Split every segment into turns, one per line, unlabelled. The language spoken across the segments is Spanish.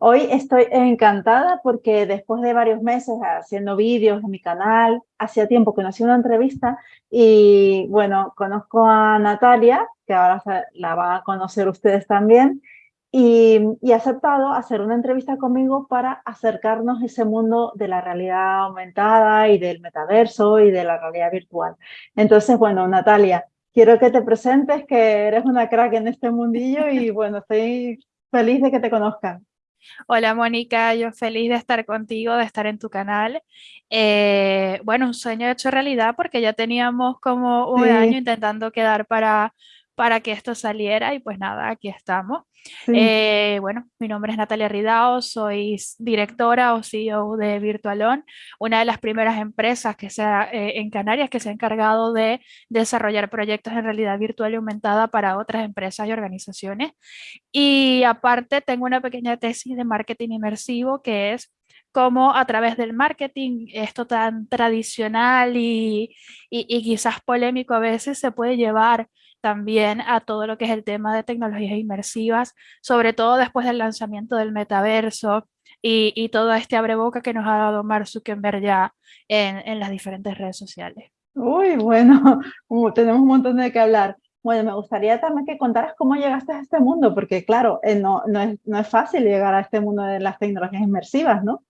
Hoy estoy encantada porque después de varios meses haciendo vídeos en mi canal, hacía tiempo que no hacía una entrevista y bueno, conozco a Natalia, que ahora la van a conocer ustedes también, y, y, he aceptado hacer una entrevista conmigo para acercarnos a ese mundo de la realidad aumentada y del metaverso y de la realidad virtual. Entonces, bueno, Natalia, quiero que te presentes, que eres una crack en este mundillo y bueno, estoy feliz de que te conozcan.
Hola Mónica, yo feliz de estar contigo, de estar en tu canal. Eh, bueno, un sueño hecho realidad porque ya teníamos como un año intentando quedar para, para que esto saliera y pues nada, aquí estamos. Eh, bueno, mi nombre es Natalia Ridao, soy directora o CEO de Virtualon, una de las primeras empresas que sea, eh, en Canarias que se ha encargado de desarrollar proyectos en realidad virtual y aumentada para otras empresas y organizaciones. Y aparte tengo una pequeña tesis de marketing inmersivo que es cómo a través del marketing, esto tan tradicional y, y, y quizás polémico a veces, se puede llevar también a todo lo que es el tema de tecnologías inmersivas, sobre todo después del lanzamiento del metaverso y, y todo este abreboca que nos ha dado Mark Zuckerberg ya en, en las diferentes redes sociales.
Uy, bueno, tenemos un montón de que hablar. Bueno, me gustaría también que contaras cómo llegaste a este mundo, porque claro, eh, no, no, es, no es fácil llegar a este mundo de las tecnologías inmersivas, ¿no?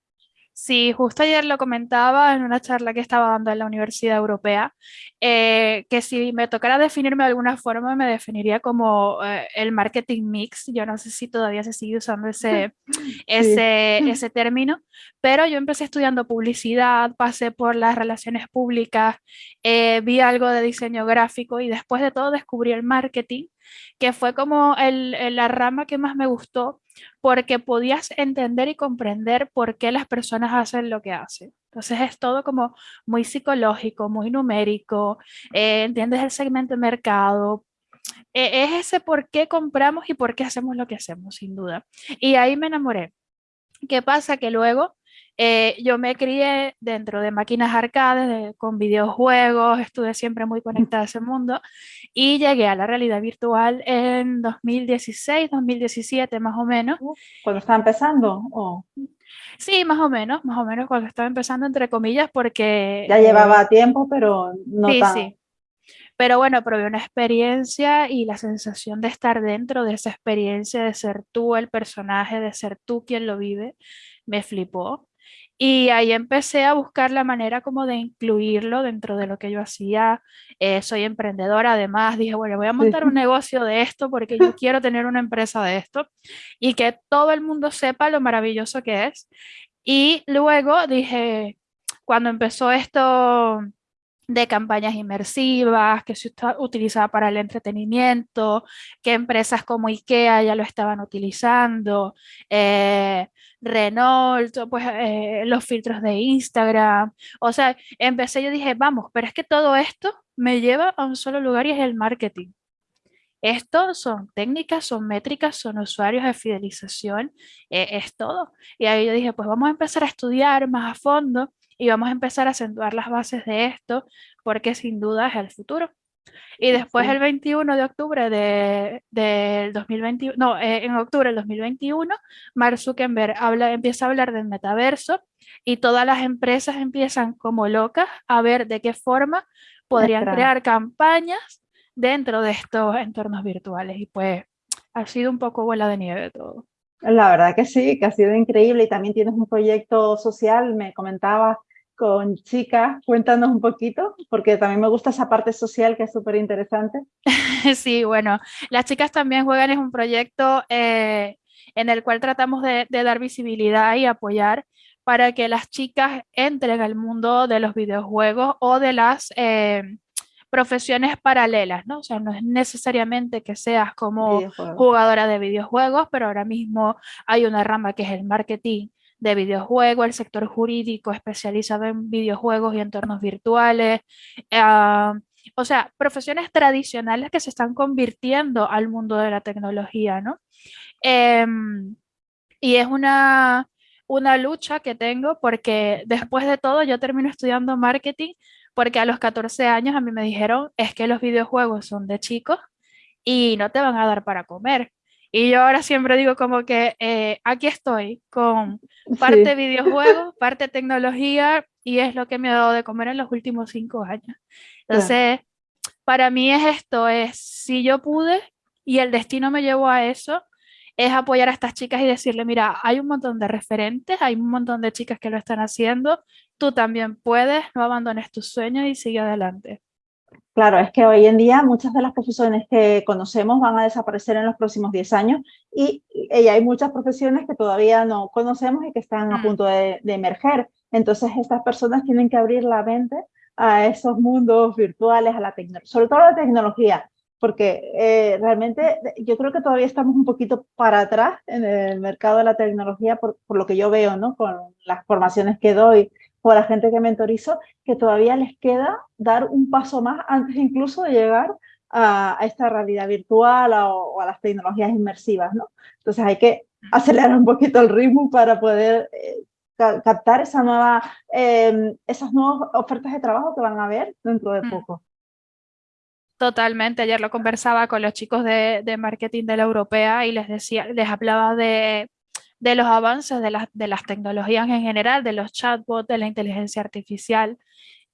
Sí, justo ayer lo comentaba en una charla que estaba dando en la Universidad Europea, eh, que si me tocara definirme de alguna forma, me definiría como eh, el marketing mix. Yo no sé si todavía se sigue usando ese, ese, ese término, pero yo empecé estudiando publicidad, pasé por las relaciones públicas, eh, vi algo de diseño gráfico y después de todo descubrí el marketing, que fue como el, la rama que más me gustó porque podías entender y comprender por qué las personas hacen lo que hacen. Entonces es todo como muy psicológico, muy numérico, eh, entiendes el segmento de mercado, e, es ese por qué compramos y por qué hacemos lo que hacemos, sin duda. Y ahí me enamoré. ¿Qué pasa? Que luego eh, yo me crié dentro de máquinas arcades, con videojuegos, estuve siempre muy conectada a ese mundo y llegué a la realidad virtual en 2016, 2017 más o menos.
¿Cuando estaba empezando? ¿O?
Sí, más o menos, más o menos cuando estaba empezando entre comillas porque...
Ya llevaba eh, tiempo, pero no
sí,
tan...
Sí. Pero bueno, probé una experiencia y la sensación de estar dentro de esa experiencia, de ser tú el personaje, de ser tú quien lo vive, me flipó. Y ahí empecé a buscar la manera como de incluirlo dentro de lo que yo hacía. Eh, soy emprendedora, además dije, bueno, voy a montar un negocio de esto porque yo quiero tener una empresa de esto y que todo el mundo sepa lo maravilloso que es. Y luego dije, cuando empezó esto de campañas inmersivas, que se utilizaba para el entretenimiento, que empresas como IKEA ya lo estaban utilizando, eh, Renault, pues eh, los filtros de Instagram, o sea, empecé, yo dije, vamos, pero es que todo esto me lleva a un solo lugar y es el marketing. Esto son técnicas, son métricas, son usuarios de fidelización, eh, es todo. Y ahí yo dije, pues vamos a empezar a estudiar más a fondo y vamos a empezar a acentuar las bases de esto porque sin duda es el futuro. Y después el 21 de octubre del de, 2021, no, eh, en octubre del 2021, Mark Zuckerberg habla, empieza a hablar del metaverso y todas las empresas empiezan como locas a ver de qué forma podrían crear campañas dentro de estos entornos virtuales. Y pues ha sido un poco bola de nieve todo.
La verdad que sí, que ha sido increíble y también tienes un proyecto social, me comentabas, con chicas. Cuéntanos un poquito, porque también me gusta esa parte social que es súper interesante.
Sí, bueno, las chicas también juegan, es un proyecto eh, en el cual tratamos de, dar visibilidad y apoyar para que las chicas entren al mundo de los videojuegos o de las eh, profesiones paralelas, ¿no? O sea, no es necesariamente que seas como jugadora de videojuegos, pero ahora mismo hay una rama que es el marketing de videojuegos, el sector jurídico especializado en videojuegos y entornos virtuales. Ah, o sea, profesiones tradicionales que se están convirtiendo al mundo de la tecnología, ¿no? Em, y es una, una lucha que tengo porque después de todo yo termino estudiando marketing porque a los 14 años a mí me dijeron es que los videojuegos son de chicos y no te van a dar para comer. Y yo ahora siempre digo como que eh, aquí estoy con parte videojuegos, parte tecnología y es lo que me ha dado de comer en los últimos cinco años. Entonces, para mí es esto, es si yo pude y el destino me llevó a eso, es apoyar a estas chicas y decirle, mira, hay un montón de referentes, hay un montón de chicas que lo están haciendo, tú también puedes, no abandones tus sueños y sigue adelante.
Claro, es que hoy en día muchas de las profesiones que conocemos van a desaparecer en los próximos 10 años y, hay muchas profesiones que todavía no conocemos y que están a mm. punto de, emerger. Entonces estas personas tienen que abrir la mente a esos mundos virtuales, a la sobre todo a la tecnología, porque eh, realmente yo creo que todavía estamos un poquito para atrás en el mercado de la tecnología por, por lo que yo veo, ¿no? Con las formaciones que doy o a la gente que mentorizo, que todavía les queda dar un paso más antes incluso de llegar a, esta realidad virtual o, a las tecnologías inmersivas, ¿no? Entonces hay que acelerar un poquito el ritmo para poder eh, captar esa nueva, em, esas nuevas ofertas de trabajo que van a haber dentro de mm. poco.
Totalmente, ayer lo conversaba con los chicos de, de marketing de la europea y les decía, les hablaba de de los avances de, de, las tecnologías en general, de los chatbots, de la inteligencia artificial.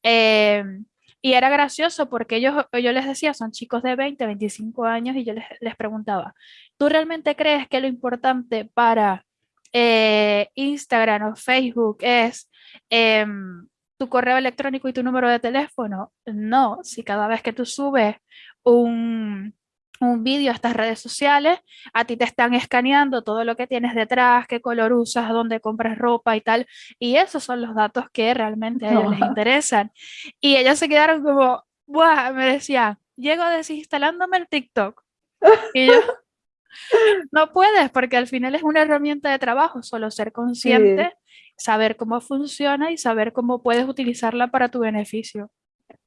Em, y era gracioso porque ellos, yo les decía, son chicos de 20, 25 años y yo les, les preguntaba, ¿tú realmente crees que lo importante para eh, Instagram o Facebook es em, tu correo electrónico y tu número de teléfono? No, si cada vez que tú subes un, un vídeo a estas redes sociales, a ti te están escaneando todo lo que tienes detrás, qué color usas, dónde compras ropa y tal, y esos son los datos que realmente a ellos les interesan. Y ellos se quedaron como, Buah, me decían, llego desinstalándome el TikTok. Y yo, no puedes, porque al final es una herramienta de trabajo, solo ser consciente, saber cómo funciona y saber cómo puedes utilizarla para tu beneficio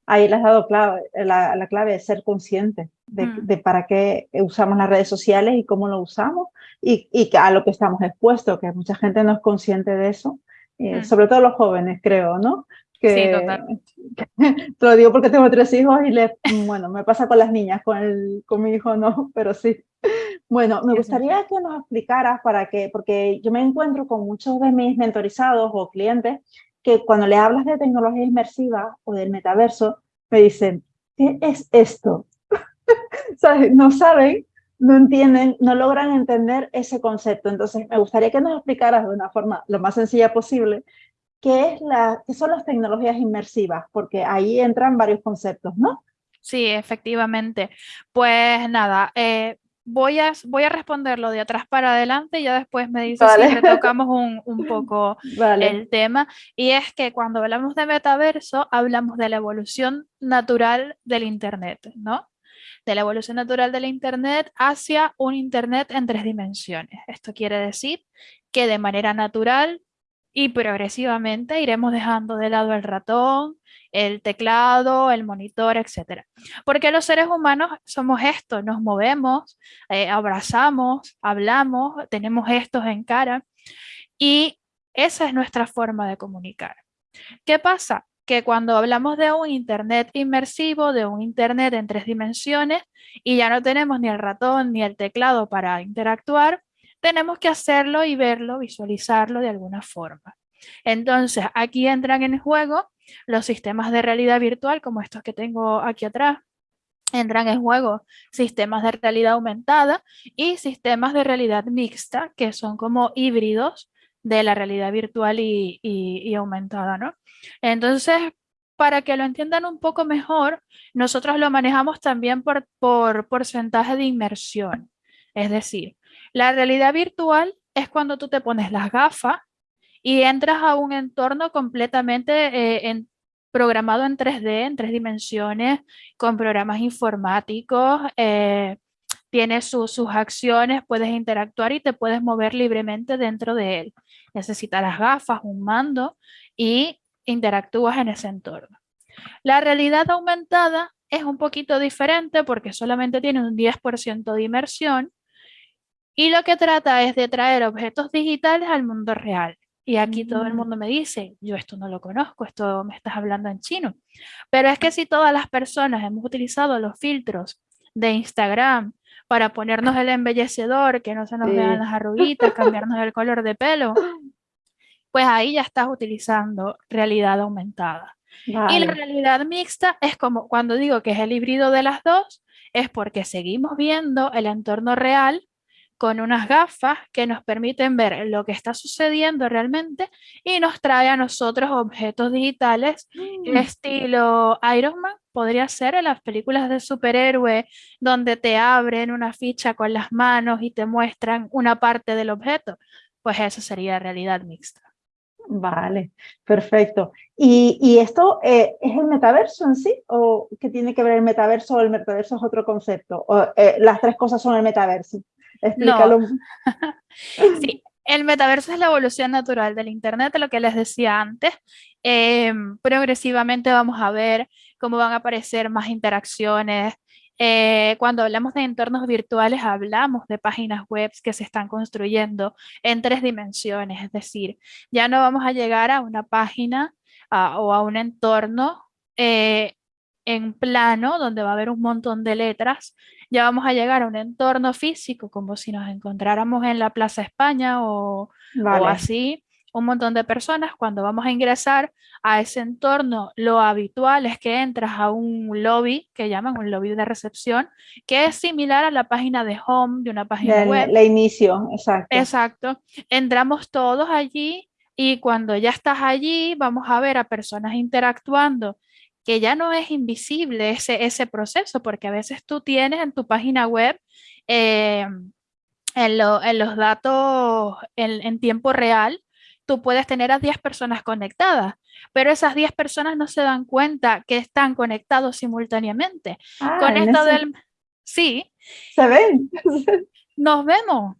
ahí le has dado clave, la, la, clave de ser consciente de, mm. de, para qué usamos las redes sociales y cómo lo usamos y, y, a lo que estamos expuestos, que mucha gente no es consciente de eso, eh, mm. sobre todo los jóvenes, creo, ¿no?
Que, sí, totalmente.
te lo digo porque tengo tres hijos y bueno, me pasa con las niñas, con, el, con mi hijo no, pero sí. Bueno, me gustaría que nos explicaras para que, porque yo me encuentro con muchos de mis mentorizados o clientes que cuando le hablas de tecnología inmersiva o del metaverso, me dicen, ¿qué es esto? no saben, no entienden, no logran entender ese concepto. Entonces, me gustaría que nos explicaras de una forma lo más sencilla posible qué, es la, qué son las tecnologías inmersivas, porque ahí entran varios conceptos, ¿no?
Sí, efectivamente. Pues nada, eh, voy a, voy a responderlo de atrás para adelante y ya después me dices si retocamos un, un poco el tema. Y es que cuando hablamos de metaverso, hablamos de la evolución natural del Internet, ¿no? De la evolución natural del Internet hacia un Internet en tres dimensiones. Esto quiere decir que de manera natural y progresivamente iremos dejando de lado el ratón, el teclado, el monitor, etc. Porque los seres humanos somos esto, nos movemos, eh, abrazamos, hablamos, tenemos gestos en cara y esa es nuestra forma de comunicar. ¿Qué pasa? Que cuando hablamos de un Internet inmersivo, de un Internet en tres dimensiones y ya no tenemos ni el ratón ni el teclado para interactuar, tenemos que hacerlo y verlo, visualizarlo de alguna forma. Entonces, aquí entran en juego los sistemas de realidad virtual, como estos que tengo aquí atrás, entran en juego sistemas de realidad aumentada y sistemas de realidad mixta, que son como híbridos de la realidad virtual y, aumentada. ¿no? Entonces, para que lo entiendan un poco mejor, nosotros lo manejamos también por, por porcentaje de inmersión. Es decir, la realidad virtual es cuando tú te pones las gafas y entras a un entorno completamente eh, programado en 3D, en tres dimensiones, con programas informáticos, eh, tienes sus acciones, puedes interactuar y te puedes mover libremente dentro de él. Necesitas las gafas, un mando y interactúas en ese entorno. La realidad aumentada es un poquito diferente porque solamente tiene un 10% de inmersión y lo que trata es de traer objetos digitales al mundo real. Y aquí todo el mm. mundo me dice, yo esto no lo conozco, esto me estás hablando en chino. Pero es que si todas las personas hemos utilizado los filtros de Instagram para ponernos el embellecedor, que no se nos vean las arruguitas, cambiarnos el color de pelo, pues ahí ya estás utilizando realidad aumentada. Y la realidad mixta es como cuando digo que es el híbrido de las dos, es porque seguimos viendo el entorno real con unas gafas que nos permiten ver lo que está sucediendo realmente y nos trae a nosotros objetos digitales mm. estilo Iron Man, podría ser en las películas de superhéroe donde te abren una ficha con las manos y te muestran una parte del objeto, pues eso sería realidad mixta.
Vale, perfecto. ¿Y, esto eh, es el metaverso en sí? ¿O qué tiene que ver el metaverso o el metaverso es otro concepto? ¿O eh, las tres cosas son el metaverso?
Explícalo. sí, el metaverso es la evolución natural del Internet, lo que les decía antes. Em, progresivamente vamos a ver cómo van a aparecer más interacciones, eh, cuando hablamos de entornos virtuales, hablamos de páginas web que se están construyendo en tres dimensiones, es decir, ya no vamos a llegar a una página o a un entorno eh, en plano donde va a haber un montón de letras, ya vamos a llegar a un entorno físico como si nos encontráramos en la Plaza España o, o así, un montón de personas, cuando vamos a ingresar a ese entorno, lo habitual es que entras a un lobby, que llaman un lobby de recepción, que es similar a la página de home de una página web.
La inicio, exacto.
Exacto. Entramos todos allí y cuando ya estás allí, vamos a ver a personas interactuando que ya no es invisible ese, ese proceso, porque a veces tú tienes en tu página web eh, en, los datos en, en tiempo real, tú puedes tener a 10 personas conectadas, pero esas 10 personas no se dan cuenta que están conectados simultáneamente. Ah, Con esto del... Sí.
¿Se ven?
Nos vemos.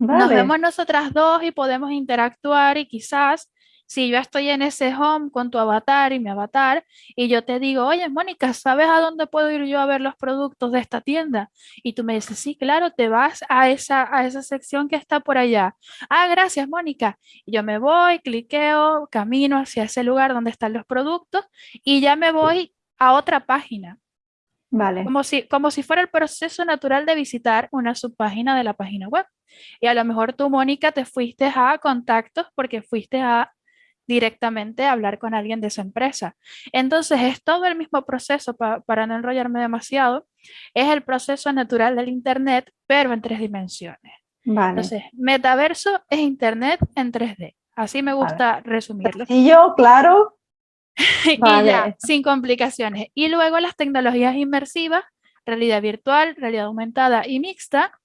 Nos vemos nosotras dos y podemos interactuar y quizás si yo estoy en ese home con tu avatar y mi avatar y yo te digo, oye, Mónica, ¿sabes a dónde puedo ir yo a ver los productos de esta tienda? Y tú me dices, sí, claro, te vas a esa, a esa sección que está por allá. Ah, gracias, Mónica. yo me voy, cliqueo, camino hacia ese lugar donde están los productos y ya me voy a otra página.
Vale.
Como si, como si fuera el proceso natural de visitar una subpágina de la página web. Y a lo mejor tú, Mónica, te fuiste a contactos porque fuiste a directamente hablar con alguien de esa empresa. Entonces es todo el mismo proceso, para no enrollarme demasiado, es el proceso natural del Internet, pero en tres dimensiones. Entonces, metaverso es Internet en 3D. Así me gusta resumirlo.
Y yo, claro.
y ya, sin complicaciones. Y luego las tecnologías inmersivas, realidad virtual, realidad aumentada y mixta,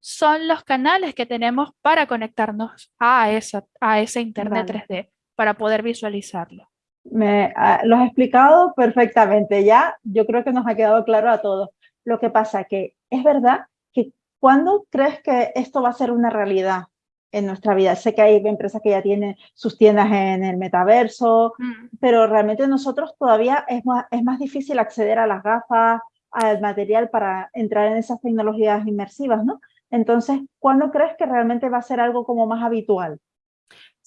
son los canales que tenemos para conectarnos a, esa, a ese Internet 3D para poder visualizarlo.
Me, ah, lo has explicado perfectamente ya, yo creo que nos ha quedado claro a todos. Lo que pasa que es verdad que cuando crees que esto va a ser una realidad en nuestra vida? Sé que hay empresas que ya tienen sus tiendas en el metaverso, mm. pero realmente nosotros todavía es más, es más difícil acceder a las gafas, al material para entrar en esas tecnologías inmersivas, ¿no? Entonces, ¿cuándo crees que realmente va a ser algo como más habitual?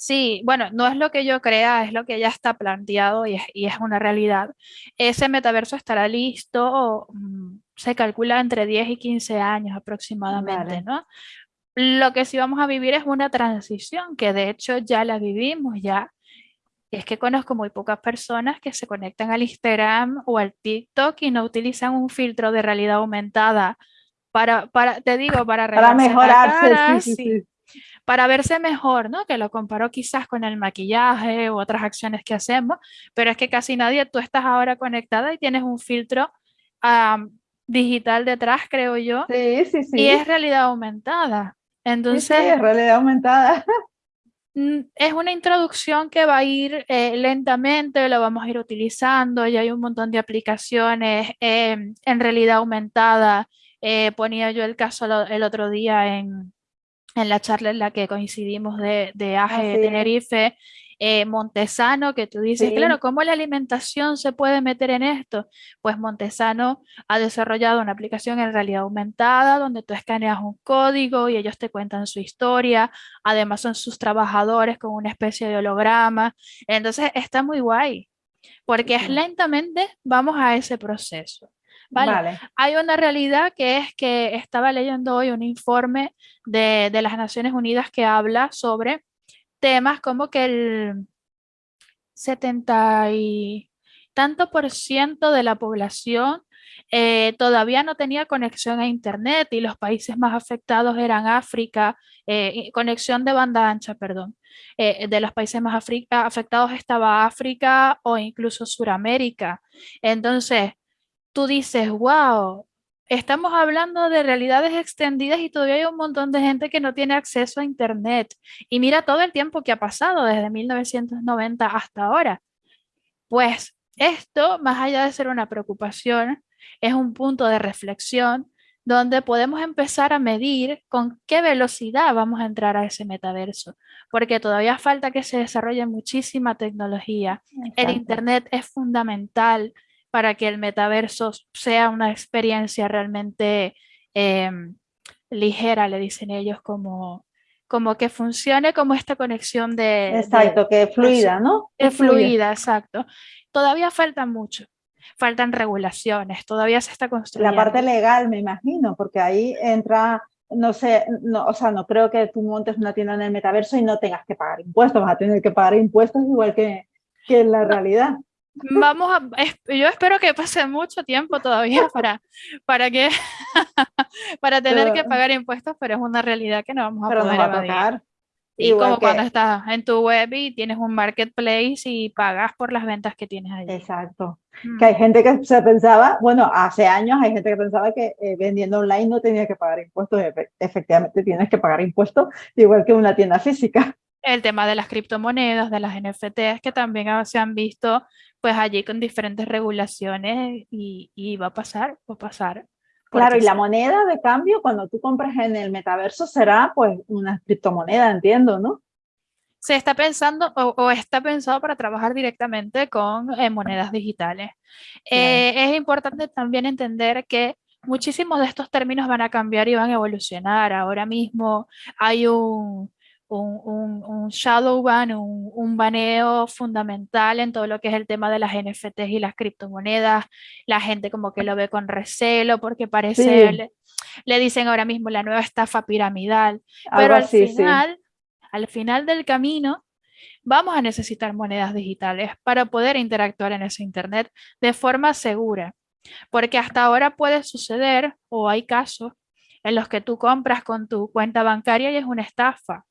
Sí, bueno, no es lo que yo crea, es lo que ya está planteado y es, una realidad. Ese metaverso estará listo, mm, se calcula entre 10 y 15 años aproximadamente, ¿no? Lo que sí vamos a vivir es una transición, que de hecho ya la vivimos, ya. Es que conozco muy pocas personas que se conectan al Instagram o al TikTok y no utilizan un filtro de realidad aumentada para, para te digo, para,
para mejorarse. sí, sí
para verse mejor, ¿no? Que lo comparo quizás con el maquillaje u otras acciones que hacemos, pero es que casi nadie, tú estás ahora conectada y tienes un filtro digital detrás, creo yo.
Sí, sí, sí.
Y es realidad aumentada. Entonces,
sí, es realidad aumentada.
Mm, es una introducción que va a ir eh, lentamente, lo vamos a ir utilizando, ya hay un montón de aplicaciones em, en realidad aumentada. Eh, ponía yo el caso el otro día en, en la charla en la que coincidimos de, de AGE de Tenerife, eh, Montesano, que tú dices, claro, ¿cómo la alimentación se puede meter en esto? Pues Montesano ha desarrollado una aplicación en realidad aumentada donde tú escaneas un código y ellos te cuentan su historia, además son sus trabajadores con una especie de holograma, entonces está muy guay, porque es lentamente vamos a ese proceso. Vale. Hay una realidad que es que estaba leyendo hoy un informe de, de las Naciones Unidas que habla sobre temas como que el 70 y tanto por ciento de la población eh, todavía no tenía conexión a Internet y los países más afectados eran África, eh, conexión de banda ancha, perdón. Eh, de los países más afectados estaba África o incluso Suramérica. Entonces, tú dices, wow, estamos hablando de realidades extendidas y todavía hay un montón de gente que no tiene acceso a Internet. Y mira todo el tiempo que ha pasado desde 1990 hasta ahora. Pues esto, más allá de ser una preocupación, es un punto de reflexión donde podemos empezar a medir con qué velocidad vamos a entrar a ese metaverso, porque todavía falta que se desarrolle muchísima tecnología. El Internet es fundamental para que el metaverso sea una experiencia realmente em, ligera, le dicen ellos, como, como que funcione como esta conexión de...
Exacto, que es fluida, ¿no?
Es fluida, exacto. Todavía falta mucho faltan regulaciones, todavía se está construyendo.
La parte legal, me imagino, porque ahí entra, no sé, no, o sea, no creo que tú montes una tienda en el metaverso y no tengas que pagar impuestos, vas a tener que pagar impuestos igual que, que en la realidad.
Vamos a, yo espero que pase mucho tiempo todavía para, para que, para tener que pagar impuestos, pero es una realidad que no vamos a
pero
poder
no va a tocar.
Y como cuando estás en tu web y tienes un marketplace y pagas por las ventas que tienes allí.
Exacto. Mm. Que hay gente que se pensaba, bueno, hace años hay gente que pensaba que eh, vendiendo online no tenía que pagar impuestos. Efectivamente tienes que pagar impuestos igual que una tienda física.
El tema de las criptomonedas, de las NFTs, que también se han visto pues allí con diferentes regulaciones y, y va a pasar, va a pasar.
Claro, y la moneda de cambio cuando tú compras en el metaverso será pues una criptomoneda, entiendo, ¿no?
Se está pensando o, está pensado para trabajar directamente con eh, monedas digitales. Eh, es importante también entender que muchísimos de estos términos van a cambiar y van a evolucionar. Ahora mismo hay un, un, un, shadow ban, un, baneo fundamental en todo lo que es el tema de las NFTs y las criptomonedas. La gente como que lo ve con recelo porque parece, le, dicen ahora mismo la nueva estafa piramidal. Pero al final, al final del camino, vamos a necesitar monedas digitales para poder interactuar en ese Internet de forma segura. Porque hasta ahora puede suceder, o hay casos, en los que tú compras con tu cuenta bancaria y es una estafa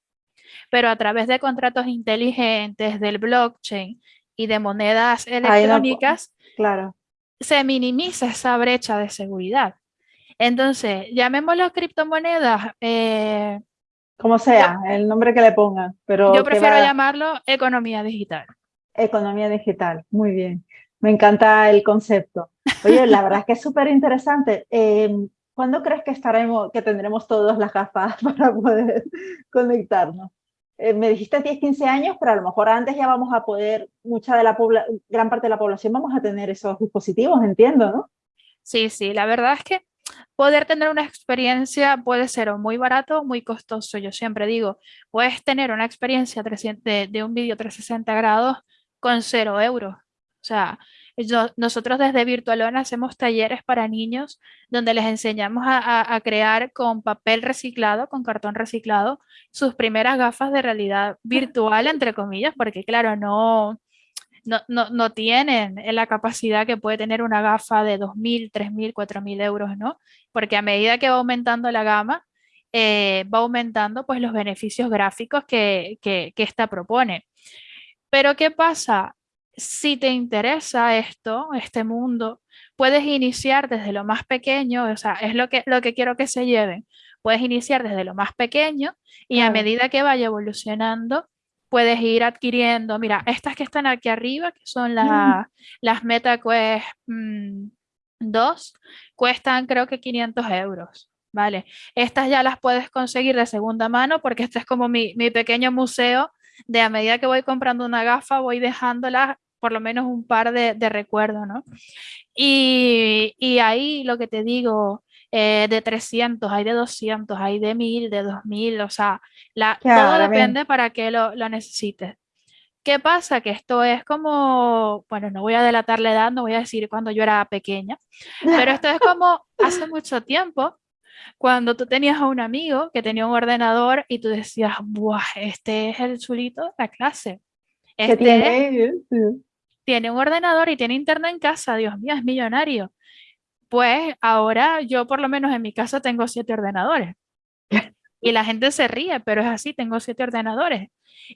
pero a través de contratos inteligentes, del blockchain y de monedas electrónicas,
claro.
se minimiza esa brecha de seguridad. Entonces, llamémoslo criptomonedas. Eh,
Como sea, el nombre que le pongan. Pero
yo prefiero llamarlo economía digital.
Economía digital, muy bien. Me encanta el concepto. Oye, la verdad es que es súper interesante. Em, ¿Cuándo crees que estaremos, que tendremos todas las gafas para poder conectarnos? Eh, me dijiste 10, 15 años, pero a lo mejor antes ya vamos a poder, mucha de la gran parte de la población vamos a tener esos dispositivos, entiendo, ¿no?
Sí, sí, la verdad es que poder tener una experiencia puede ser o muy barato o muy costoso. Yo siempre digo, puedes tener una experiencia de, de un vídeo 360 grados con cero euros. O sea, nosotros desde Virtualona hacemos talleres para niños donde les enseñamos a, crear con papel reciclado, con cartón reciclado, sus primeras gafas de realidad virtual, entre comillas, porque claro, no, no, tienen la capacidad que puede tener una gafa de 2.000, 3.000, 4.000 euros, ¿no? Porque a medida que va aumentando la gama, eh, va aumentando pues los beneficios gráficos que, que esta propone. Pero ¿qué pasa? Si te interesa esto, este mundo, puedes iniciar desde lo más pequeño, o sea, es lo que, lo que quiero que se lleven. Puedes iniciar desde lo más pequeño y a medida que vaya evolucionando, puedes ir adquiriendo, mira, estas que están aquí arriba, que son las MetaQuest 2, mm, cuestan creo que 500 euros. ¿Vale? Estas ya las puedes conseguir de segunda mano porque este es como mi, mi pequeño museo de a medida que voy comprando una gafa, voy dejándola por lo menos un par de, recuerdos, ¿no? Y, ahí lo que te digo, eh, de 300, hay de 200, hay de 1000, de 2000, o sea, la, todo depende para que lo, lo necesites. ¿Qué pasa? Que esto es como, bueno, no voy a delatar la edad, no voy a decir cuando yo era pequeña, pero esto es como hace mucho tiempo, cuando tú tenías a un amigo que tenía un ordenador y tú decías, Buah, este es el chulito de la clase. Este tiene? Tiene un ordenador y tiene internet en casa, Dios mío, es millonario. Pues ahora yo por lo menos en mi casa tengo siete ordenadores. Y la gente se ríe, pero es así, tengo siete ordenadores.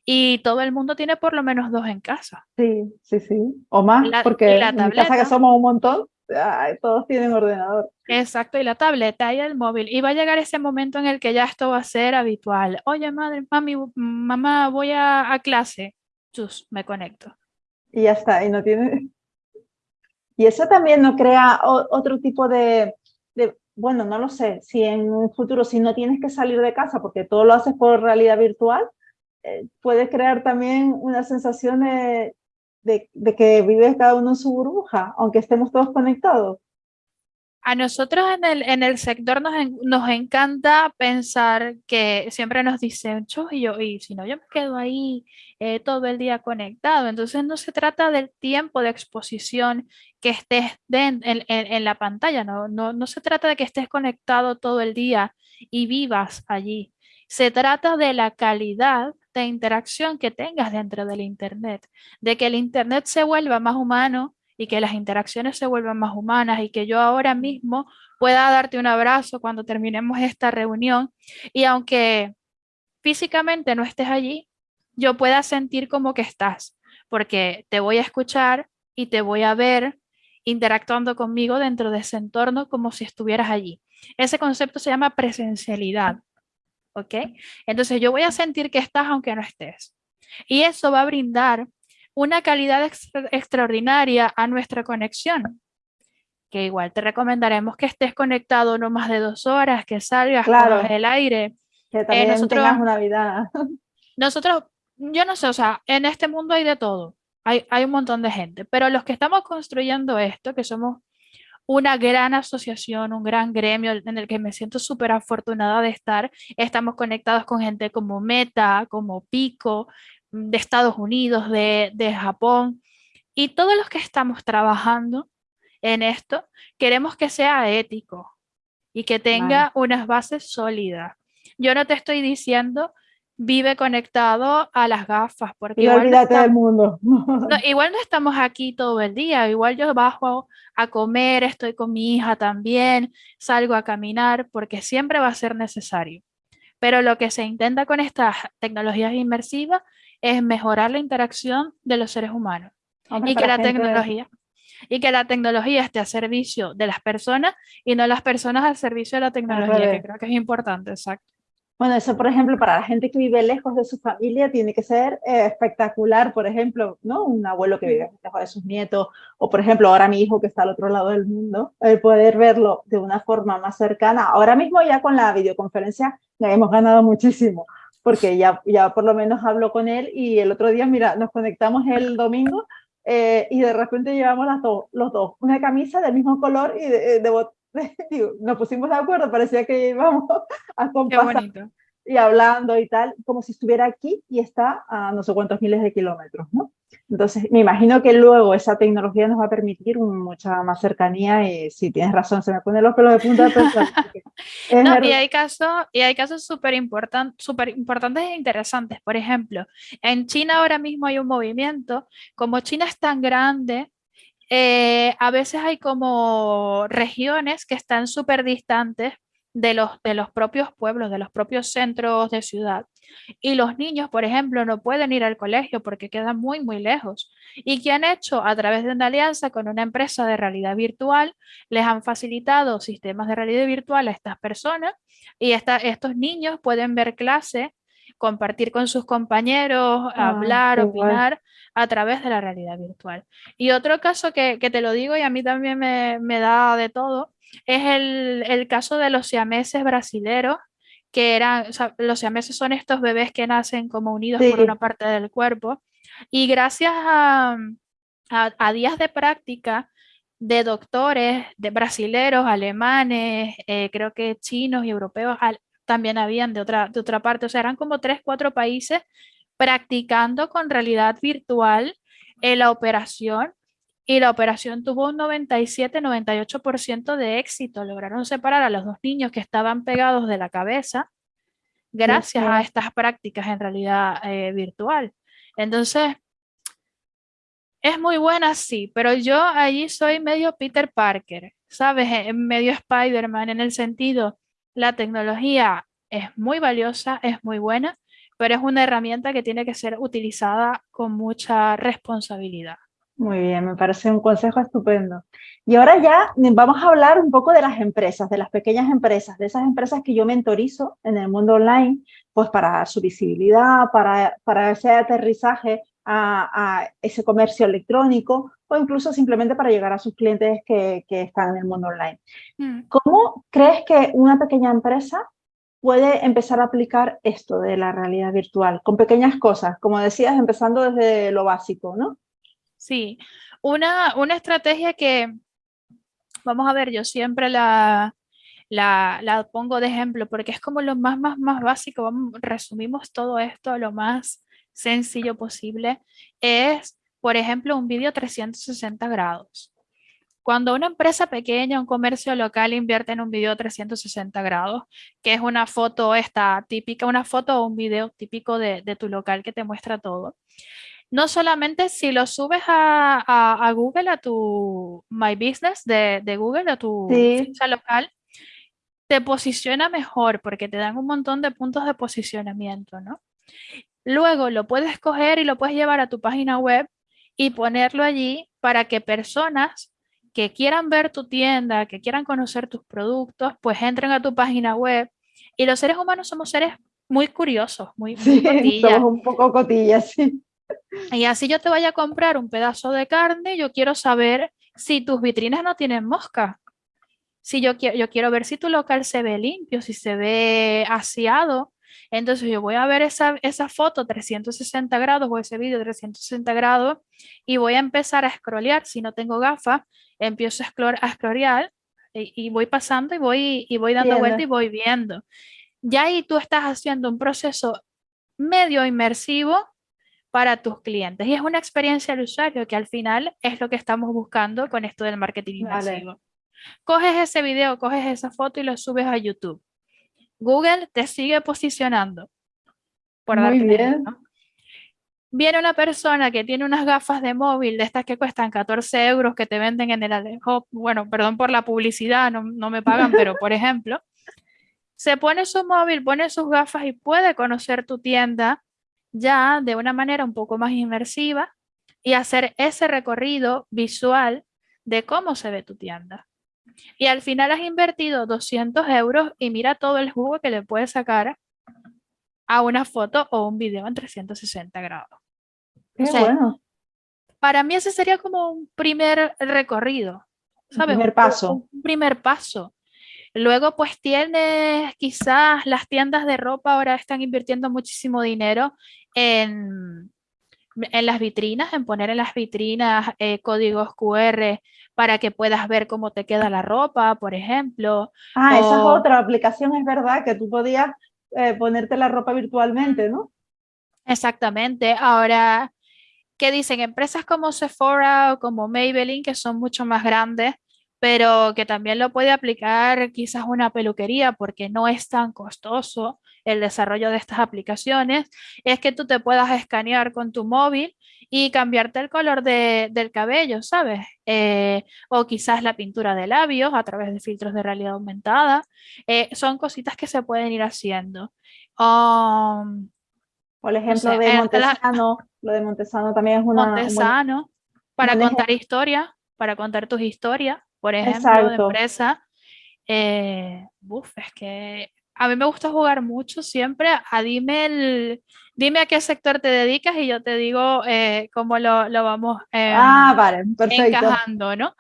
Y todo el mundo tiene por lo menos dos en casa.
Sí, sí, sí. O más, porque en mi casa que somos un montón, todos tienen ordenador.
Exacto, y la tableta y el móvil. Y va a llegar ese momento en el que ya esto va a ser habitual. Oye, madre, mami, mamá, voy a, a clase. Chus, me conecto.
Y ya está, y no tiene... Y eso también no crea otro tipo de, de, bueno, no lo sé, si en un futuro, si no tienes que salir de casa porque todo lo haces por realidad virtual, eh, puede crear también una sensación de, de, que vive cada uno en su burbuja, aunque estemos todos conectados.
A nosotros en el, en el sector nos, nos, encanta pensar que siempre nos dicen, y yo, y si no, yo me quedo ahí eh, todo el día conectado. Entonces no se trata del tiempo de exposición que estés en, en, la pantalla, no, no, no se trata de que estés conectado todo el día y vivas allí. Se trata de la calidad de interacción que tengas dentro del Internet, de que el Internet se vuelva más humano y que las interacciones se vuelvan más humanas y que yo ahora mismo pueda darte un abrazo cuando terminemos esta reunión y aunque físicamente no estés allí, yo pueda sentir como que estás, porque te voy a escuchar y te voy a ver interactuando conmigo dentro de ese entorno como si estuvieras allí. Ese concepto se llama presencialidad. ¿ok? Entonces yo voy a sentir que estás aunque no estés. Y eso va a brindar una calidad extraordinaria a nuestra conexión. Que igual te recomendaremos que estés conectado no más de dos horas, que salgas
claro,
el aire.
Que eh, también tengas una vida.
Nosotros, yo no sé, o sea, en este mundo hay de todo. Hay, hay un montón de gente, pero los que estamos construyendo esto, que somos una gran asociación, un gran gremio en el que me siento súper afortunada de estar. Estamos conectados con gente como Meta, como Pico, de Estados Unidos, de, Japón. Y todos los que estamos trabajando en esto, queremos que sea ético y que tenga unas bases sólidas. Yo no te estoy diciendo vive conectado a las gafas. Porque
y igual olvídate del mundo.
igual no estamos aquí todo el día, igual yo bajo a comer, estoy con mi hija también, salgo a caminar, porque siempre va a ser necesario. Pero lo que se intenta con estas tecnologías inmersivas es mejorar la interacción de los seres humanos. y que la tecnología y que la tecnología esté a servicio de las personas y no las personas al servicio de la tecnología, que creo que es importante, exacto.
Bueno, eso, por ejemplo, para la gente que vive lejos de su familia tiene que ser eh, espectacular, por ejemplo, ¿no? Un abuelo que vive lejos de sus nietos, o por ejemplo, ahora mi hijo que está al otro lado del mundo, el poder verlo de una forma más cercana. Ahora mismo ya con la videoconferencia ya hemos ganado muchísimo, porque ya, ya por lo menos hablo con él y el otro día, mira, nos conectamos el domingo eh, y de repente llevamos las los dos, una camisa del mismo color y de, de, nos pusimos de acuerdo, parecía que íbamos a compasar y hablando y tal, como si estuviera aquí y está a no sé cuántos miles de kilómetros, ¿no? Entonces, me imagino que luego esa tecnología nos va a permitir mucha más cercanía y si tienes razón, se me ponen los pelos de punta.
no, y hay casos y hay casos súper super importantes e interesantes. Por ejemplo, en China ahora mismo hay un movimiento, como China es tan grande, eh, a veces hay como regiones que están súper distantes de los, de los propios pueblos, de los propios centros de ciudad. Y los niños, por ejemplo, no pueden ir al colegio porque quedan muy, muy lejos. ¿Y qué han hecho? A través de una alianza con una empresa de realidad virtual, les han facilitado sistemas de realidad virtual a estas personas y estos niños pueden ver clase, compartir con sus compañeros, ah, hablar, opinar a través de la realidad virtual. Y otro caso que, te lo digo y a mí también me, da de todo, es el, caso de los siameses brasileros, que eran, los siameses son estos bebés que nacen como unidos por una parte del cuerpo, y gracias a, días de práctica de doctores, de brasileros, alemanes, eh, creo que chinos y europeos también habían de otra, de otra parte, o sea, eran como tres, cuatro países practicando con realidad virtual en la operación y la operación tuvo un 97-98% de éxito. Lograron separar a los dos niños que estaban pegados de la cabeza gracias a estas prácticas en realidad eh, virtual. Entonces, es muy buena, sí, pero yo allí soy medio Peter Parker, ¿sabes? Medio Spider-Man en el sentido, la tecnología es muy valiosa, es muy buena, pero es una herramienta que tiene que ser utilizada con mucha responsabilidad.
Muy bien, me parece un consejo estupendo. Y ahora ya vamos a hablar un poco de las empresas, de las pequeñas empresas, de esas empresas que yo mentorizo en el mundo online, pues para su visibilidad, para, para ese aterrizaje a, ese comercio electrónico o incluso simplemente para llegar a sus clientes que, que están en el mundo online. Mm. ¿Cómo crees que una pequeña empresa puede empezar a aplicar esto de la realidad virtual con pequeñas cosas, como decías, empezando desde lo básico, ¿no?
Sí, una, una estrategia que, vamos a ver, yo siempre la, la, la, pongo de ejemplo porque es como lo más, más, más básico, resumimos todo esto a lo más sencillo posible, es, por ejemplo, un vídeo 360 grados. Cuando una empresa pequeña, un comercio local invierte en un video 360 grados, que es una foto esta típica, una foto o un video típico de, tu local que te muestra todo. No solamente si lo subes a, Google, a tu My Business de, Google, a tu ficha local, te posiciona mejor porque te dan un montón de puntos de posicionamiento, ¿no? Luego lo puedes coger y lo puedes llevar a tu página web y ponerlo allí para que personas que quieran ver tu tienda, que quieran conocer tus productos, pues entren a tu página web. Y los seres humanos somos seres muy curiosos, muy,
sí, Somos un poco cotillas, sí.
Y así yo te vaya a comprar un pedazo de carne, yo quiero saber si tus vitrinas no tienen mosca. Si yo quiero, yo quiero ver si tu local se ve limpio, si se ve aseado. Entonces yo voy a ver esa, esa foto 360 grados o ese vídeo 360 grados y voy a empezar a scrollear. Si no tengo gafas, empiezo a, scrollear y, voy pasando y voy, y voy dando vuelta y voy viendo. Ya ahí tú estás haciendo un proceso medio inmersivo para tus clientes. Y es una experiencia del usuario que al final es lo que estamos buscando con esto del marketing inmersivo. Coges ese video, coges esa foto y lo subes a YouTube. Google te sigue posicionando.
Por Muy bien.
Viene una persona que tiene unas gafas de móvil, de estas que cuestan 14 euros, que te venden en el Alejo, bueno, perdón por la publicidad, no, no me pagan, pero por ejemplo, se pone su móvil, pone sus gafas y puede conocer tu tienda ya de una manera un poco más inmersiva y hacer ese recorrido visual de cómo se ve tu tienda. Y al final has invertido 200 euros y mira todo el jugo que le puedes sacar a una foto o un video en 360 grados.
bueno.
Para mí ese sería como un primer recorrido.
¿sabes? Un primer paso.
Un primer paso. Luego pues tienes quizás las tiendas de ropa ahora están invirtiendo muchísimo dinero en, en las vitrinas, en poner en las vitrinas eh, códigos QR para que puedas ver cómo te queda la ropa, por ejemplo.
Ah, esa es otra aplicación, es verdad, que tú podías eh, ponerte la ropa virtualmente, ¿no?
Exactamente. Ahora, ¿qué dicen? Empresas como Sephora o como Maybelline, que son mucho más grandes, pero que también lo puede aplicar quizás una peluquería porque no es tan costoso el desarrollo de estas aplicaciones, es que tú te puedas escanear con tu móvil y cambiarte el color del cabello, ¿sabes? Eh, o quizás la pintura de labios a través de filtros de realidad aumentada. Eh, son cositas que se pueden ir haciendo. Um,
Por ejemplo, de Montesano, lo de Montesano también es una...
Montesano, para contar historias, para contar tus historias, por ejemplo, de empresa. Eh, es que a mí me gusta jugar mucho siempre a dime, el, dime a qué sector te dedicas y yo te digo eh, cómo lo, lo vamos
em, ah, vale,
encajando, ¿no?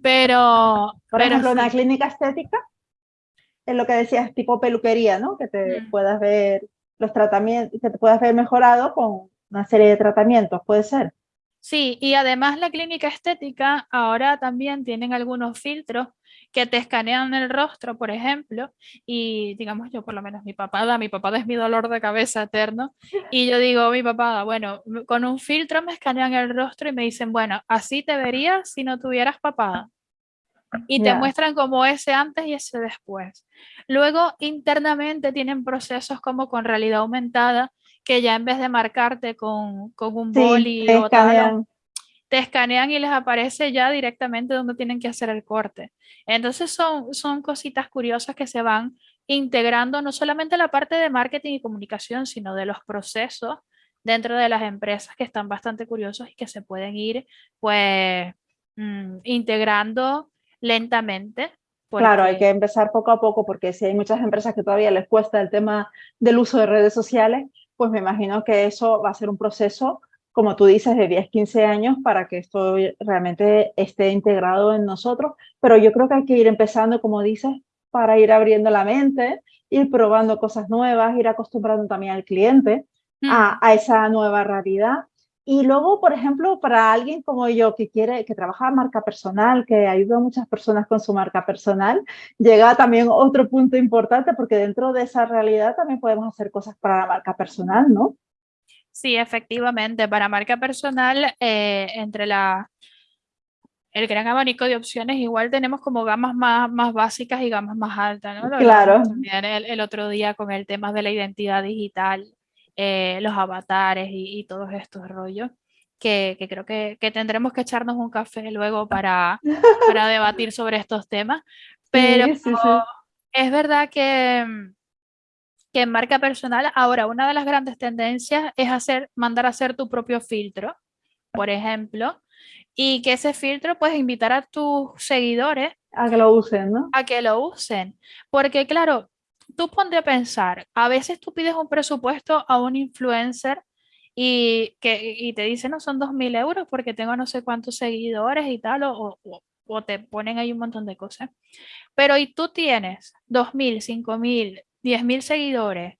Pero...
Por ejemplo, una clínica estética, es lo que decías, tipo peluquería, ¿no? Que te mm. puedas ver los tratamientos, que te puedas ver mejorado con una serie de tratamientos, puede ser.
Sí, y además la clínica estética ahora también tienen algunos filtros que te escanean el rostro, por ejemplo, y digamos yo por lo menos mi papada, mi papada es mi dolor de cabeza eterno, y yo digo, mi papada, bueno, con un filtro me escanean el rostro y me dicen, bueno, así te verías si no tuvieras papada. Y te muestran como ese antes y ese después. Luego, internamente tienen procesos como con realidad aumentada, que ya en vez de marcarte con, con un boli o tal, te escanean y les aparece ya directamente donde tienen que hacer el corte. Entonces son, son cositas curiosas que se van integrando no solamente la parte de marketing y comunicación, sino de los procesos dentro de las empresas que están bastante curiosos y que se pueden ir pues mm, integrando lentamente.
Claro, hay que empezar poco a poco porque si hay muchas empresas que todavía les cuesta el tema del uso de redes sociales, pues me imagino que eso va a ser un proceso como tú dices, de 10, 15 años para que esto realmente esté integrado en nosotros, pero yo creo que hay que ir empezando, como dices, para ir abriendo la mente, ir probando cosas nuevas, ir acostumbrando también al cliente a, mm. a, esa nueva realidad. Y luego, por ejemplo, para alguien como yo que quiere, que trabaja marca personal, que ayuda a muchas personas con su marca personal, llega también otro punto importante porque dentro de esa realidad también podemos hacer cosas para la marca personal, ¿no?
Sí, efectivamente, para marca personal, eh, entre la, el gran abanico de opciones, igual tenemos como gamas más, más básicas y gamas más altas, ¿no?
claro.
También el, otro día con el tema de la identidad digital, eh, los avatares y, todos estos rollos, que, que creo que, que, tendremos que echarnos un café luego para, para debatir sobre estos temas. Pero es verdad que que en marca personal, ahora una de las grandes tendencias es hacer, mandar a hacer tu propio filtro, por ejemplo, y que ese filtro puedes invitar a tus seguidores
a que lo usen, ¿no?
A que lo usen, porque claro, tú ponte a pensar, a veces tú pides un presupuesto a un influencer y, que, y te dicen, no, son dos mil euros porque tengo no sé cuántos seguidores y tal, o, o, te ponen ahí un montón de cosas. Pero y tú tienes dos mil, cinco mil, 10.000 seguidores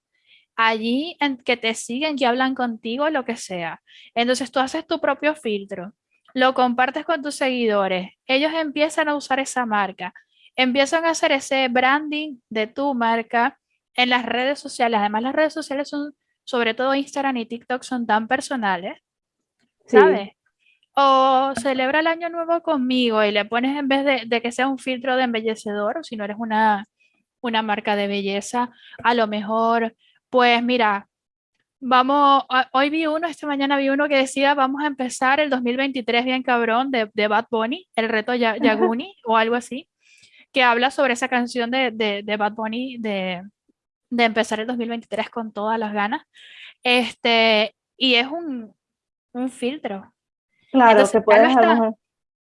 allí en que te siguen, que hablan contigo, lo que sea. Entonces tú haces tu propio filtro, lo compartes con tus seguidores, ellos empiezan a usar esa marca, empiezan a hacer ese branding de tu marca en las redes sociales. Además, las redes sociales son, sobre todo Instagram y TikTok, son tan personales, ¿sabes? O celebra el año nuevo conmigo y le pones en vez de, de que sea un filtro de embellecedor, o si no eres una una marca de belleza, a lo mejor, pues mira, vamos, hoy vi uno, esta mañana vi uno que decía, vamos a empezar el 2023 bien cabrón de, de Bad Bunny, el reto Yaguni o algo así, que habla sobre esa canción de, de, Bad Bunny de, de empezar el 2023 con todas las ganas. Este, y es un, un filtro.
Claro, se puede
lo,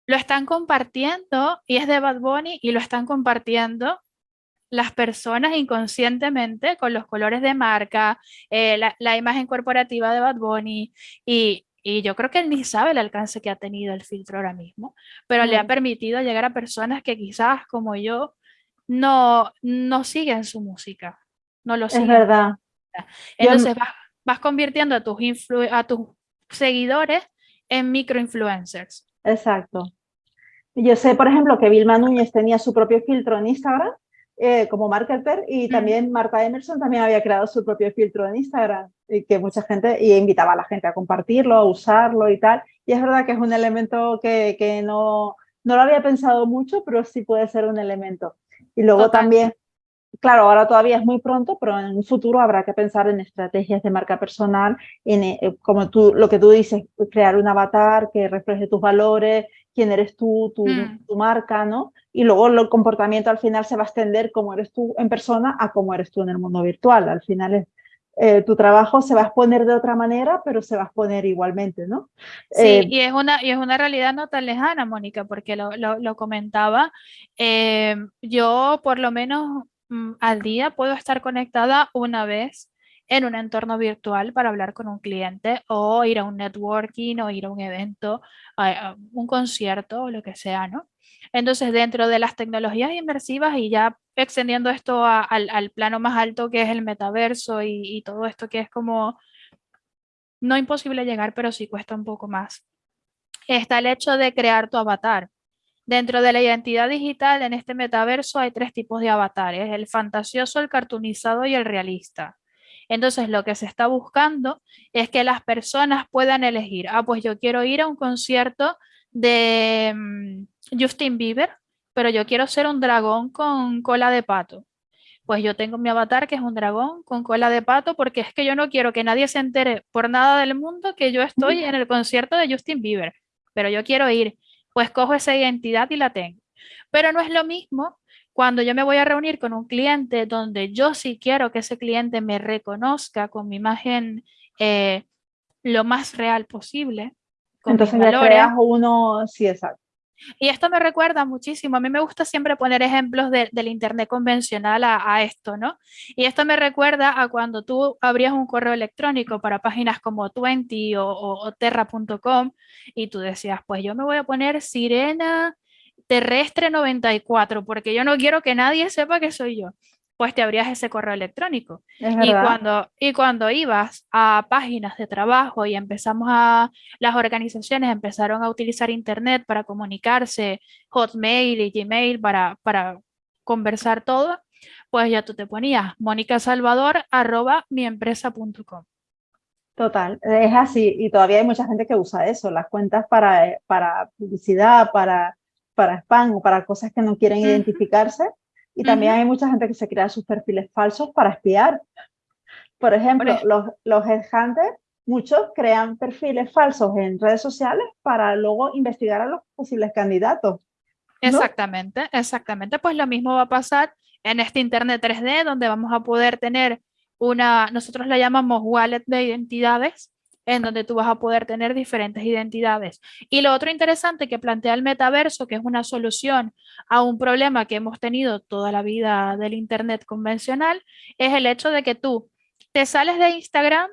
lo están compartiendo y es de Bad Bunny y lo están compartiendo las personas inconscientemente con los colores de marca, eh, la, imagen corporativa de Bad Bunny y, yo creo que él ni sabe el alcance que ha tenido el filtro ahora mismo, pero le ha permitido llegar a personas que quizás como yo no, no siguen su música, no lo siguen.
Es verdad.
Entonces vas, vas, convirtiendo a tus, a tus seguidores en microinfluencers.
Exacto. Yo sé, por ejemplo, que Vilma Núñez tenía su propio filtro en Instagram eh, como marketer y también Marta Emerson también había creado su propio filtro en Instagram y que mucha gente y invitaba a la gente a compartirlo, a usarlo y tal. Y es verdad que es un elemento que, que no, no lo había pensado mucho, pero sí puede ser un elemento. Y luego también, claro, ahora todavía es muy pronto, pero en un futuro habrá que pensar en estrategias de marca personal, en, eh, como tú, lo que tú dices, crear un avatar que refleje tus valores, quién eres tú, tu, mm. tu marca, ¿no? y luego el comportamiento al final se va a extender como eres tú en persona a cómo eres tú en el mundo virtual. Al final eh, tu trabajo se va a exponer de otra manera, pero se va a exponer igualmente, ¿no?
Sí, eh, y, es una, y es una realidad no tan lejana, Mónica, porque lo, lo, comentaba. Eh, yo por lo menos mm, al día puedo estar conectada una vez en un entorno virtual para hablar con un cliente o ir a un networking o ir a un evento, a un concierto o lo que sea, ¿no? Entonces, dentro de las tecnologías inmersivas y ya extendiendo esto al, plano más alto que es el metaverso y, todo esto que es como no imposible llegar, pero sí cuesta un poco más. está el hecho de crear tu avatar. Dentro de la identidad digital, en este metaverso hay tres tipos de avatares, el fantasioso, el cartoonizado y el realista. Entonces, lo que se está buscando es que las personas puedan elegir, ah, pues yo quiero ir a un concierto de mm, Justin Bieber, pero yo quiero ser un dragón con cola de pato. Pues yo tengo mi avatar que es un dragón con cola de pato porque es que yo no quiero que nadie se entere por nada del mundo que yo estoy en el concierto de Justin Bieber, pero yo quiero ir pues cojo esa identidad y la tengo. Pero no es lo mismo cuando yo me voy a reunir con un cliente donde yo sí quiero que ese cliente me reconozca con mi imagen eh, lo más real posible.
Entonces ya creas uno, sí, exacto.
Y esto me recuerda muchísimo, a mí me gusta siempre poner ejemplos del Internet convencional a, esto, ¿no? Y esto me recuerda a cuando tú abrías un correo electrónico para páginas como Twenty o, Terra.com y tú decías, pues yo me voy a poner Sirena Terrestre 94 porque yo no quiero que nadie sepa que soy yo pues te abrías ese correo electrónico. y cuando, y cuando ibas a páginas de trabajo y empezamos a, las organizaciones empezaron a utilizar Internet para comunicarse, Hotmail y Gmail para, para conversar todo, pues ya tú te ponías monicasalvador arroba miempresa.com.
Total, es así y todavía hay mucha gente que usa eso, las cuentas para, para publicidad, para, para spam o para cosas que no quieren identificarse y también hay mucha gente que se crea sus perfiles falsos para espiar. Por ejemplo, los, los headhunters, muchos crean perfiles falsos en redes sociales para luego investigar a los posibles candidatos.
Exactamente, exactamente. Pues lo mismo va a pasar en este Internet 3D, donde vamos a poder tener una, nosotros la llamamos wallet de identidades, en donde tú vas a poder tener diferentes identidades. Y lo otro interesante que plantea el metaverso, que es una solución a un problema que hemos tenido toda la vida del Internet convencional, es el hecho de que tú te sales de Instagram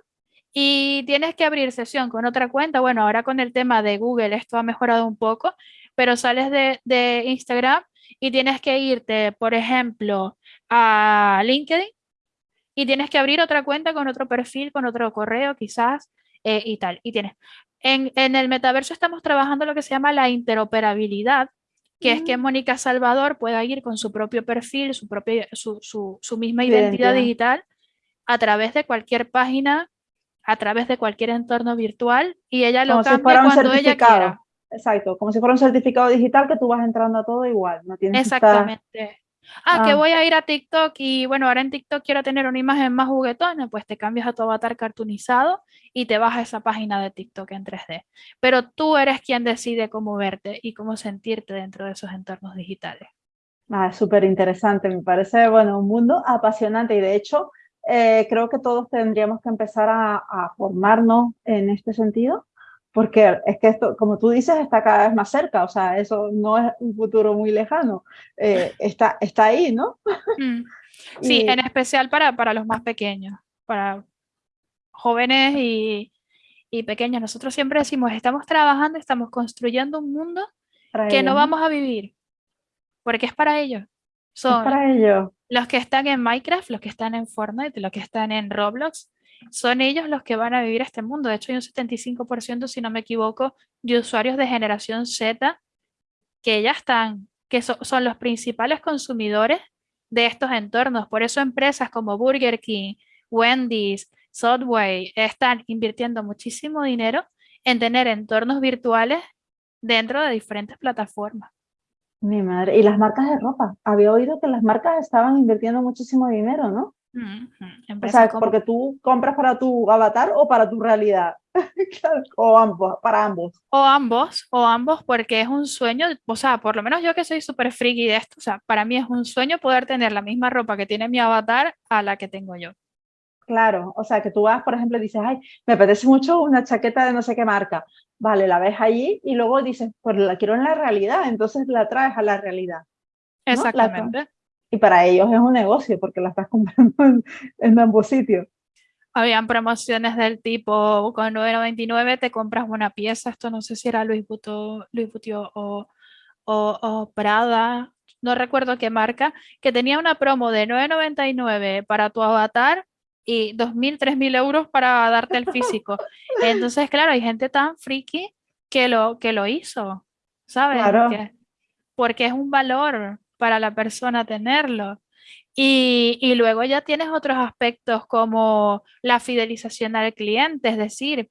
y tienes que abrir sesión con otra cuenta. Bueno, ahora con el tema de Google esto ha mejorado un poco, pero sales de, Instagram y tienes que irte, por ejemplo, a LinkedIn y tienes que abrir otra cuenta con otro perfil, con otro correo quizás, eh, y tal. Y tienes. En, en, el metaverso estamos trabajando lo que se llama la interoperabilidad, que es que mm. Mónica Salvador pueda ir con su propio perfil, su, propia, su, su, su misma identidad, digital a través de cualquier página, a través de cualquier entorno virtual y ella lo cambia cuando ella quiera.
Exacto, como si fuera un certificado digital que tú vas entrando a todo igual. No tienes
Exactamente. Ah, que ah. voy a ir a TikTok y bueno, ahora en TikTok quiero tener una imagen más juguetona, pues te cambias a tu avatar cartoonizado y te vas a esa página de TikTok en 3D. Pero tú eres quien decide cómo verte y cómo sentirte dentro de esos entornos digitales.
Ah, súper interesante, me parece, bueno, un mundo apasionante y de hecho eh, creo que todos tendríamos que empezar a formarnos en este sentido porque es que esto, como tú dices, está cada vez más cerca, o sea, eso no es un futuro muy lejano, eh, está, está ahí, ¿no?
Mm. Sí, en especial para, para los más pequeños, para jóvenes y, y, pequeños. Nosotros siempre decimos, estamos trabajando, estamos construyendo un mundo que no vamos a vivir, porque es para ellos.
Son para ellos.
los que están en Minecraft, los que están en Fortnite, los que están en Roblox, son ellos los que van a vivir este mundo. De hecho, hay un 75%, si no me equivoco, de usuarios de generación Z que ya están, que son los principales consumidores de estos entornos. Por eso empresas como Burger King, Wendy's, Subway están invirtiendo muchísimo dinero en tener entornos virtuales dentro de diferentes plataformas.
Mi madre, y las marcas de ropa. Había oído que las marcas estaban invirtiendo muchísimo dinero, ¿no? O sea, porque tú compras para tu avatar o para tu realidad. o ambos, para ambos.
O ambos, o ambos, porque es un sueño, o sea, por lo menos yo que soy súper friki de esto, o sea, para mí es un sueño poder tener la misma ropa que tiene mi avatar a la que tengo yo.
Claro, o sea, que tú vas, por ejemplo, y dices, ay, me apetece mucho una chaqueta de no sé qué marca. Vale, la ves allí y luego dices, pues la quiero en la realidad, entonces la traes a la realidad.
Exactamente
y para ellos es un negocio porque la estás comprando en, ambos sitios.
Habían promociones del tipo, con 9.99 te compras una pieza, esto no sé si era Luis Vuitton, Luis o, o, Prada, no recuerdo qué marca, que tenía una promo de 9.99 para tu avatar y 2.000, 3.000 euros para darte el físico. Entonces, claro, hay gente tan friki que lo, que lo hizo, ¿sabes?
Claro.
Porque, es un valor para la persona tenerlo. Y, luego ya tienes otros aspectos como la fidelización al cliente, es decir,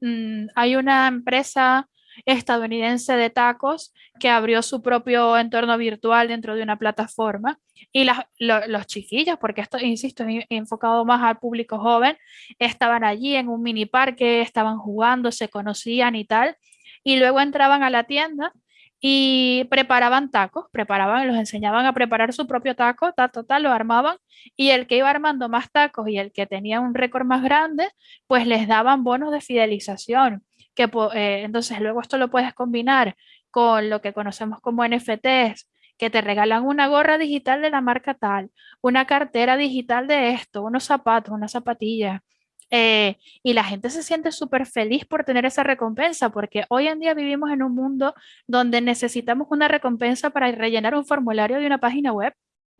mm, hay una empresa estadounidense de tacos que abrió su propio entorno virtual dentro de una plataforma y los chiquillos, porque esto, insisto, es enfocado más al público joven, estaban allí en un mini parque, estaban jugando, se conocían y tal, y luego entraban a la tienda y preparaban tacos, preparaban, los enseñaban a preparar su propio taco, tal, tal, lo armaban y el que iba armando más tacos y el que tenía un récord más grande, pues les daban bonos de fidelización que eh, entonces luego esto lo puedes combinar con lo que conocemos como NFTs, que te regalan una gorra digital de la marca tal, una cartera digital de esto, unos zapatos, una zapatilla. Eh, y la gente se siente súper feliz por tener esa recompensa, porque hoy en día vivimos en un mundo donde necesitamos una recompensa para rellenar un formulario de una página web.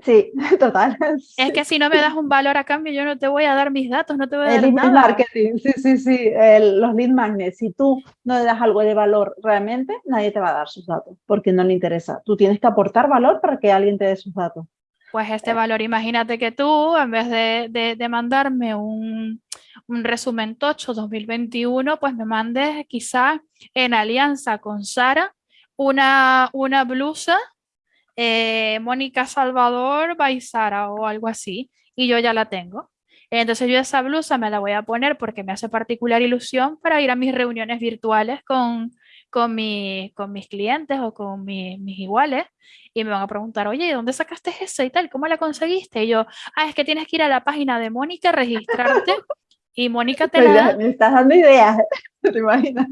Sí, total.
Es que si no me das un valor a cambio, yo no te voy a dar mis datos, no te voy a
dar
el
nada. marketing, sí, sí, sí, los lead magnets. Si tú no le das algo de valor realmente, nadie te va a dar sus datos, porque no le interesa. Tú tienes que aportar valor para que alguien te dé sus datos.
Pues este eh. valor, imagínate que tú, en vez de, de, mandarme un, un, resumen tocho 2021, pues me mandes quizá en alianza con Sara una, una blusa eh, Mónica Salvador Baizara o algo así, y yo ya la tengo. Entonces yo esa blusa me la voy a poner porque me hace particular ilusión para ir a mis reuniones virtuales con, con, mi, con mis clientes o con mis iguales y me van a preguntar, oye, ¿dónde sacaste eso y tal? ¿Cómo la conseguiste? Y yo, ah, es que tienes que ir a la página de Mónica, registrarte y Mónica te la da.
Me estás dando ideas, ¿te imaginas?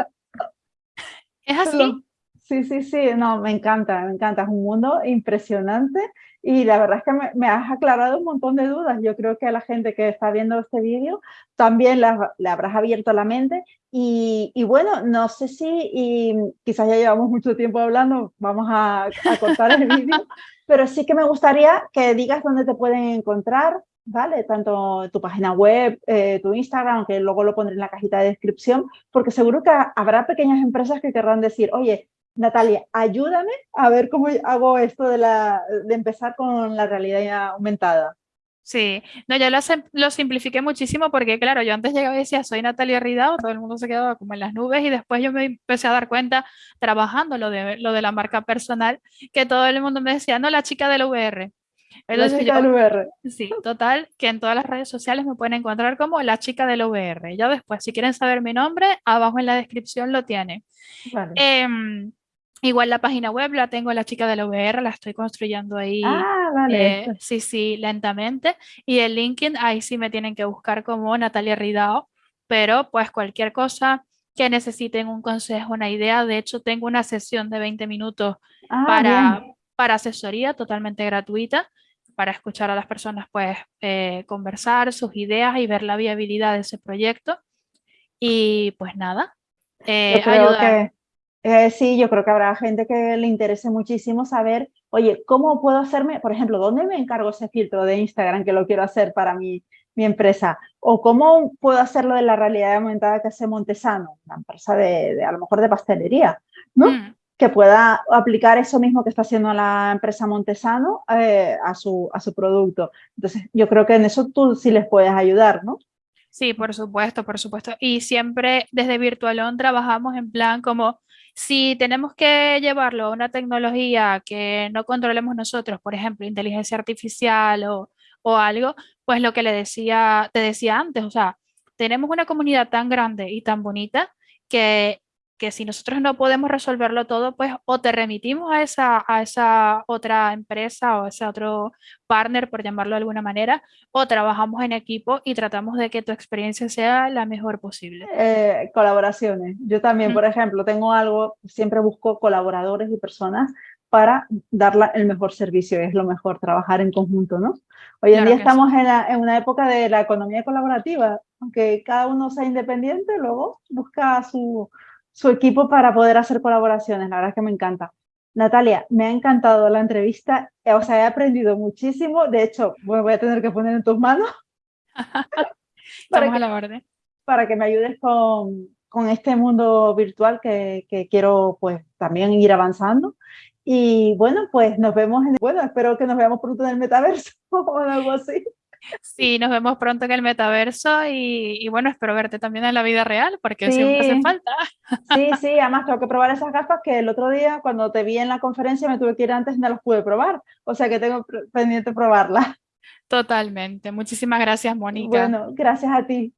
Es así.
Sí, sí, sí, no, me encanta, me encanta, es un mundo impresionante y la verdad es que me, has aclarado un montón de dudas. Yo creo que a la gente que está viendo este vídeo también le habrás abierto la mente y, bueno, no sé si, y quizás ya llevamos mucho tiempo hablando, vamos a, a cortar el vídeo, pero sí que me gustaría que digas dónde te pueden encontrar, ¿vale? Tanto tu página web, eh, tu Instagram, que luego lo pondré en la cajita de descripción, porque seguro que habrá pequeñas empresas que querrán decir, oye, Natalia, ayúdame a ver cómo hago esto de, la, de empezar con la realidad aumentada.
Sí, no, yo lo, lo, simplifiqué muchísimo porque, claro, yo antes llegaba y decía, soy Natalia Ridao, todo el mundo se quedaba como en las nubes y después yo me empecé a dar cuenta, trabajando lo de, lo de la marca personal, que todo el mundo me decía, no, la chica del VR.
la chica del VR.
Sí, total, que en todas las redes sociales me pueden encontrar como la chica del VR. Ya después, si quieren saber mi nombre, abajo en la descripción lo tiene. Vale. Em, Igual la página web la tengo la chica de la VR, la estoy construyendo ahí.
Ah, vale.
Eh, sí, sí, lentamente. Y el LinkedIn, ahí sí me tienen que buscar como Natalia Ridao, pero pues cualquier cosa que necesiten un consejo, una idea. De hecho, tengo una sesión de 20 minutos ah, para, para asesoría totalmente gratuita, para escuchar a las personas, pues eh, conversar sus ideas y ver la viabilidad de ese proyecto. Y pues nada,
eh, ayudar. Eh, sí, yo creo que habrá gente que le interese muchísimo saber, oye, ¿cómo puedo hacerme, por ejemplo, dónde me encargo ese filtro de Instagram que lo quiero hacer para mi, mi empresa? ¿O cómo puedo hacerlo de la realidad aumentada que hace Montesano, una empresa de, a lo mejor de pastelería, ¿no? Mm. Que pueda aplicar eso mismo que está haciendo la empresa Montesano eh, a, su, a su producto. Entonces, yo creo que en eso tú sí les puedes ayudar, ¿no?
Sí, por supuesto, por supuesto. Y siempre desde Virtualón trabajamos en plan como si tenemos que llevarlo a una tecnología que no controlemos nosotros, por ejemplo, inteligencia artificial o, o algo, pues lo que le decía, te decía antes, o sea, tenemos una comunidad tan grande y tan bonita que que si nosotros no podemos resolverlo todo, pues o te remitimos a esa, a esa otra empresa o ese otro partner, por llamarlo de alguna manera, o trabajamos en equipo y tratamos de que tu experiencia sea la mejor posible.
Eh, colaboraciones. Yo también, por ejemplo, tengo algo, siempre busco colaboradores y personas para dar el mejor servicio, es lo mejor, trabajar en conjunto, ¿no? Hoy en día estamos en, en, una época de la economía colaborativa, aunque cada uno sea independiente, luego busca su, su equipo para poder hacer colaboraciones. La verdad es que me encanta. Natalia, me ha encantado la entrevista, eh, o sea, he aprendido muchísimo. De hecho, voy a tener que poner en tus manos
para, que, la orden.
para que me ayudes con, con este mundo virtual que, que, quiero pues también ir avanzando. Y bueno, pues nos vemos, en, bueno, espero que nos veamos pronto en el metaverso o algo así.
Sí, nos vemos pronto en el metaverso y, y, bueno, espero verte también en la vida real porque sí. siempre hace falta.
Sí, sí, además tengo que probar esas gafas que el otro día cuando te vi en la conferencia me tuve que ir antes y no las pude probar, o sea que tengo pendiente probarlas.
Totalmente. Muchísimas gracias, Mónica.
Bueno, gracias a ti.